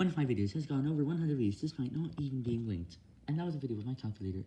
One of my videos has gone over 100 views despite not even being linked. And that was a video with my calculator.